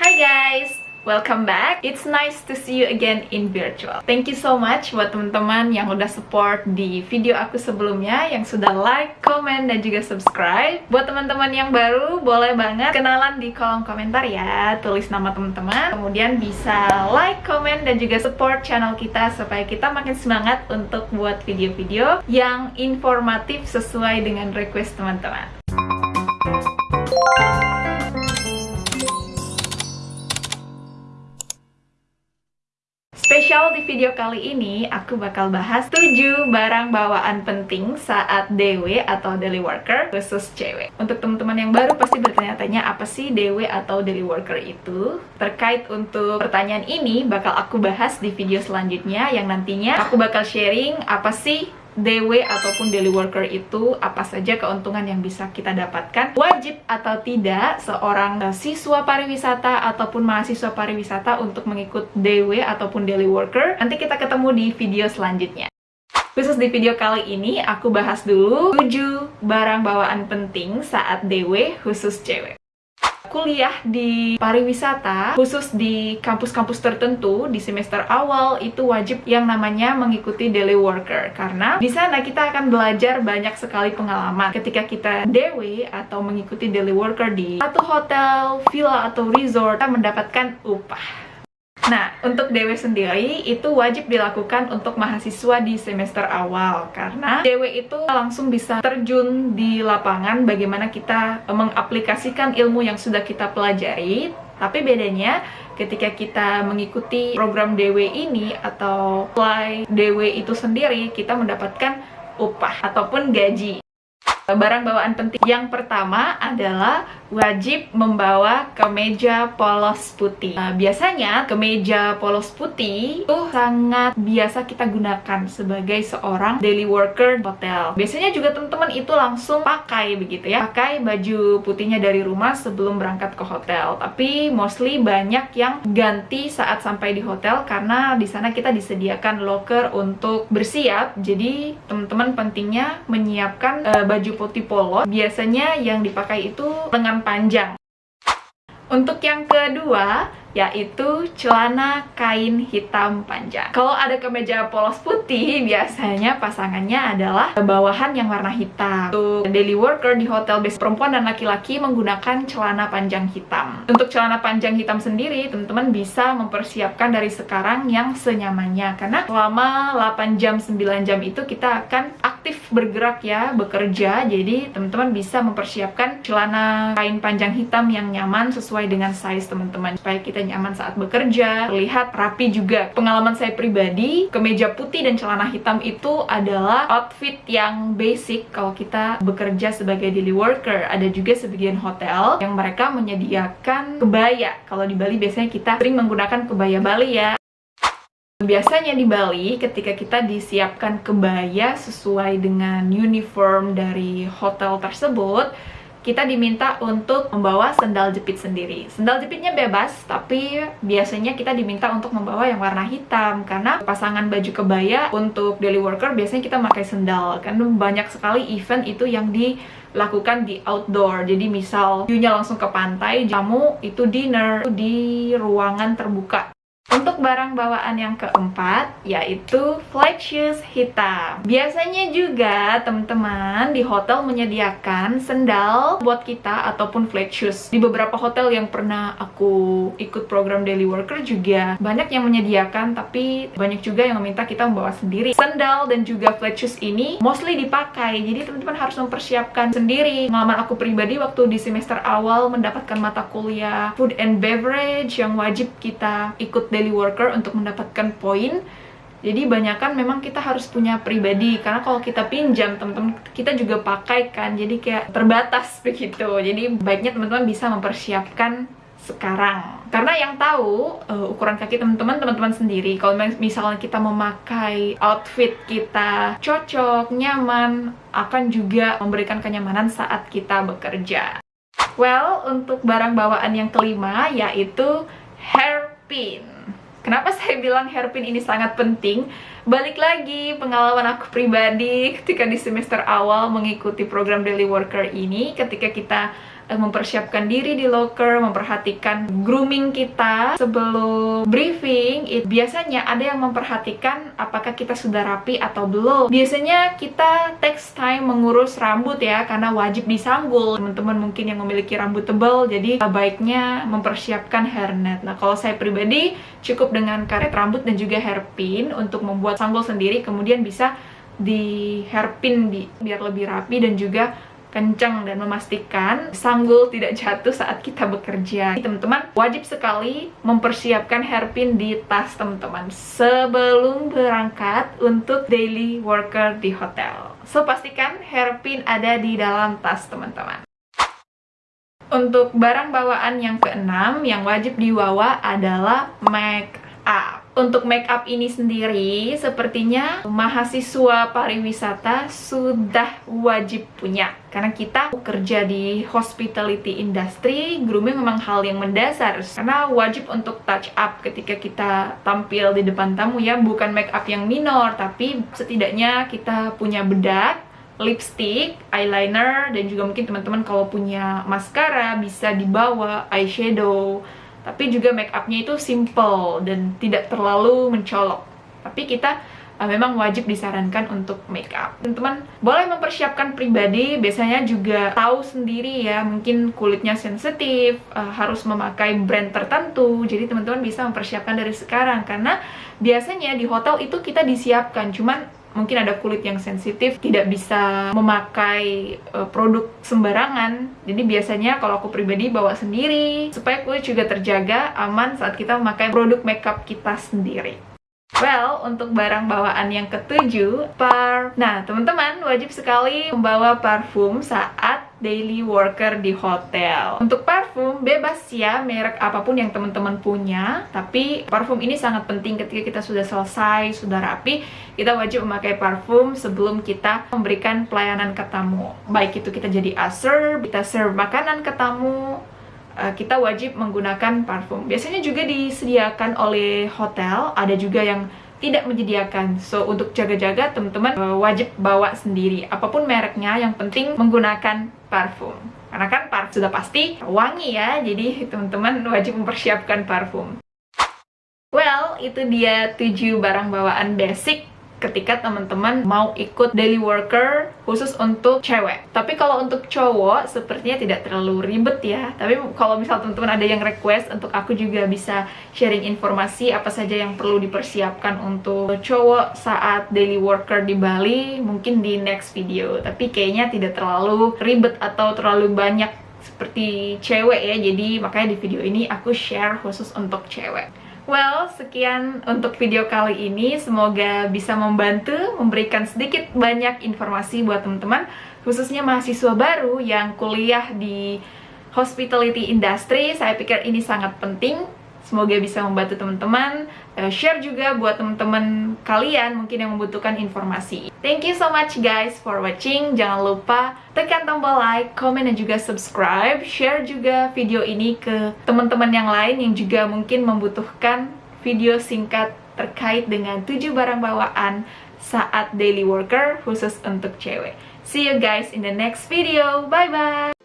Hi guys! Welcome back. It's nice to see you again in virtual. Thank you so much buat teman-teman yang udah support di video aku sebelumnya, yang sudah like, comment, dan juga subscribe. Buat teman-teman yang baru, boleh banget kenalan di kolom komentar ya. Tulis nama teman-teman, kemudian bisa like, comment, dan juga support channel kita supaya kita makin semangat untuk buat video-video yang informatif sesuai dengan request teman-teman. Spesial di video kali ini, aku bakal bahas 7 barang bawaan penting saat DW atau daily worker khusus cewek. Untuk teman-teman yang baru pasti bertanya-tanya apa sih DW atau daily worker itu? Terkait untuk pertanyaan ini, bakal aku bahas di video selanjutnya yang nantinya aku bakal sharing apa sih DW ataupun daily worker itu apa saja keuntungan yang bisa kita dapatkan? Wajib atau tidak seorang uh, siswa pariwisata ataupun mahasiswa pariwisata untuk mengikut DW ataupun daily worker? Nanti kita ketemu di video selanjutnya. Khusus di video kali ini, aku bahas dulu 7 barang bawaan penting saat DW khusus cewek kuliah di pariwisata khusus di kampus-kampus tertentu di semester awal itu wajib yang namanya mengikuti daily worker. Karena di sana kita akan belajar banyak sekali pengalaman. Ketika kita DW atau mengikuti daily worker di satu hotel, villa atau resort kita mendapatkan upah Nah, untuk DW sendiri itu wajib dilakukan untuk mahasiswa di semester awal. Karena DW itu langsung bisa terjun di lapangan bagaimana kita mengaplikasikan ilmu yang sudah kita pelajari. Tapi bedanya ketika kita mengikuti program DW ini atau fly DW itu sendiri kita mendapatkan upah ataupun gaji barang bawaan penting. Yang pertama adalah wajib membawa kemeja polos putih. Nah, biasanya kemeja polos putih itu sangat biasa kita gunakan sebagai seorang daily worker hotel. Biasanya juga teman-teman itu langsung pakai begitu ya. Pakai baju putihnya dari rumah sebelum berangkat ke hotel. Tapi mostly banyak yang ganti saat sampai di hotel karena di sana kita disediakan locker untuk bersiap. Jadi teman-teman pentingnya menyiapkan uh, baju polos biasanya yang dipakai itu lengan panjang untuk yang kedua yaitu celana kain hitam panjang. Kalau ada kemeja polos putih, biasanya pasangannya adalah bawahan yang warna hitam. Untuk daily worker di hotel base perempuan dan laki-laki menggunakan celana panjang hitam. Untuk celana panjang hitam sendiri, teman-teman bisa mempersiapkan dari sekarang yang senyamannya. Karena selama 8 jam, 9 jam itu kita akan aktif bergerak ya, bekerja. Jadi teman-teman bisa mempersiapkan celana kain panjang hitam yang nyaman sesuai dengan size teman-teman. Supaya kita nyaman saat bekerja, terlihat rapi juga. Pengalaman saya pribadi, kemeja putih dan celana hitam itu adalah outfit yang basic kalau kita bekerja sebagai daily worker. Ada juga sebagian hotel yang mereka menyediakan kebaya. Kalau di Bali biasanya kita sering menggunakan kebaya Bali ya. Biasanya di Bali, ketika kita disiapkan kebaya sesuai dengan uniform dari hotel tersebut, kita diminta untuk membawa sendal jepit sendiri. Sendal jepitnya bebas, tapi biasanya kita diminta untuk membawa yang warna hitam karena pasangan baju kebaya untuk daily worker biasanya kita pakai sendal. Karena banyak sekali event itu yang dilakukan di outdoor. Jadi misal view-nya langsung ke pantai, kamu itu dinner di ruangan terbuka. Untuk barang bawaan yang keempat, yaitu flight shoes hitam. Biasanya juga teman-teman di hotel menyediakan sendal buat kita ataupun flight shoes. Di beberapa hotel yang pernah aku ikut program daily worker juga banyak yang menyediakan, tapi banyak juga yang meminta kita membawa sendiri. Sendal dan juga flight shoes ini mostly dipakai, jadi teman-teman harus mempersiapkan sendiri. Pengalaman aku pribadi waktu di semester awal mendapatkan mata kuliah food and beverage yang wajib kita ikut daily worker untuk mendapatkan poin. Jadi banyak kan memang kita harus punya pribadi karena kalau kita pinjam teman-teman kita juga pakai kan jadi kayak terbatas begitu. Jadi baiknya teman-teman bisa mempersiapkan sekarang. Karena yang tahu uh, ukuran kaki teman-teman teman-teman sendiri kalau misalnya kita memakai outfit kita cocok nyaman akan juga memberikan kenyamanan saat kita bekerja. Well untuk barang bawaan yang kelima yaitu hairpin Kenapa saya bilang hairpin ini sangat penting? Balik lagi pengalaman aku pribadi ketika di semester awal mengikuti program daily worker ini ketika kita mempersiapkan diri di locker, memperhatikan grooming kita sebelum briefing. It, biasanya ada yang memperhatikan apakah kita sudah rapi atau belum. Biasanya kita takes time mengurus rambut ya, karena wajib disanggul. Teman-teman mungkin yang memiliki rambut tebal, jadi baiknya mempersiapkan hairnet. Nah, kalau saya pribadi cukup dengan karet rambut dan juga hairpin untuk membuat sanggul sendiri, kemudian bisa di hairpin di, biar lebih rapi dan juga kencang dan memastikan sanggul tidak jatuh saat kita bekerja. Teman-teman, wajib sekali mempersiapkan hairpin di tas teman-teman sebelum berangkat untuk daily worker di hotel. So, pastikan hairpin ada di dalam tas teman-teman. Untuk barang bawaan yang keenam yang wajib dibawa adalah make up untuk make up ini sendiri sepertinya mahasiswa pariwisata sudah wajib punya. Karena kita kerja di hospitality industry grooming memang hal yang mendasar. Karena wajib untuk touch up ketika kita tampil di depan tamu ya bukan make up yang minor tapi setidaknya kita punya bedak lipstick, eyeliner, dan juga mungkin teman-teman kalau punya maskara bisa dibawa eyeshadow tapi juga make upnya itu simple dan tidak terlalu mencolok. Tapi kita uh, memang wajib disarankan untuk make up. Teman-teman boleh mempersiapkan pribadi biasanya juga tahu sendiri ya mungkin kulitnya sensitif uh, harus memakai brand tertentu. Jadi teman-teman bisa mempersiapkan dari sekarang karena biasanya di hotel itu kita disiapkan cuman mungkin ada kulit yang sensitif tidak bisa memakai uh, produk sembarangan jadi biasanya kalau aku pribadi bawa sendiri supaya kulit juga terjaga aman saat kita memakai produk makeup kita sendiri Well, untuk barang bawaan yang ketujuh, par. Nah, teman-teman wajib sekali membawa parfum saat daily worker di hotel. Untuk parfum, bebas ya merek apa pun yang teman-teman punya, tapi parfum ini sangat penting ketika kita sudah selesai, sudah rapi, kita wajib memakai parfum sebelum kita memberikan pelayanan ke tamu. Baik itu kita jadi usher, kita serve makanan ke tamu, Eh, kita wajib menggunakan parfum. Biasanya juga disediakan oleh hotel, ada juga yang tidak menyediakan. So, untuk jaga-jaga, teman-teman uh, wajib bawa sendiri. Apa pun mereknya, yang penting menggunakan parfum. Karena kan parfum sudah pasti wangi ya, jadi teman-teman wajib mempersiapkan parfum. Well, itu dia 7 barang bawaan basic ketika teman-teman mau ikut daily worker khusus untuk cewek. Tapi kalau untuk cowok sepertinya tidak terlalu ribet ya. Tapi kalau misal teman-teman ada yang request untuk aku juga bisa sharing informasi apa saja yang perlu dipersiapkan untuk cowok saat daily worker di Bali, mungkin di next video. Tapi kayaknya tidak terlalu ribet atau terlalu banyak seperti cewek ya. Jadi makanya di video ini aku share khusus untuk cewek. Well, sekian untuk video kali ini. Semoga bisa membantu, memberikan sedikit banyak informasi buat teman-teman, khususnya mahasiswa baru yang kuliah di hospitality industry. Saya pikir ini sangat penting Semoga bisa membantu teman-teman. Uh, share juga buat teman-teman kalian mungkin yang membutuhkan informasi. Thank you so much guys for watching. Jangan lupa tekan tombol like, comment, dan juga subscribe. Share juga video ini ke teman-teman yang lain yang juga mungkin membutuhkan video singkat terkait dengan 7 barang bawaan saat daily worker khusus untuk cewek. See you guys in the next video. Bye-bye!